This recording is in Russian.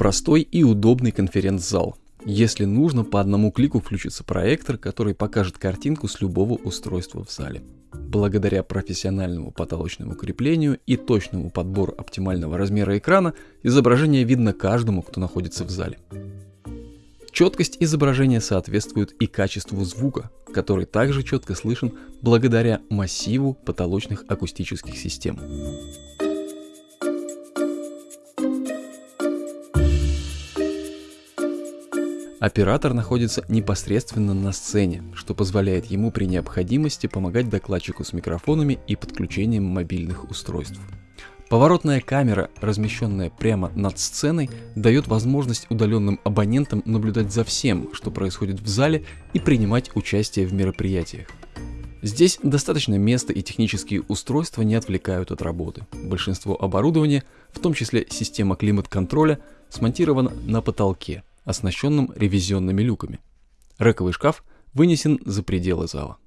Простой и удобный конференц-зал. Если нужно, по одному клику включится проектор, который покажет картинку с любого устройства в зале. Благодаря профессиональному потолочному креплению и точному подбору оптимального размера экрана, изображение видно каждому, кто находится в зале. Четкость изображения соответствует и качеству звука, который также четко слышен благодаря массиву потолочных акустических систем. Оператор находится непосредственно на сцене, что позволяет ему при необходимости помогать докладчику с микрофонами и подключением мобильных устройств. Поворотная камера, размещенная прямо над сценой, дает возможность удаленным абонентам наблюдать за всем, что происходит в зале и принимать участие в мероприятиях. Здесь достаточно места и технические устройства не отвлекают от работы. Большинство оборудования, в том числе система климат-контроля, смонтировано на потолке – оснащенным ревизионными люками. Рековый шкаф вынесен за пределы зала.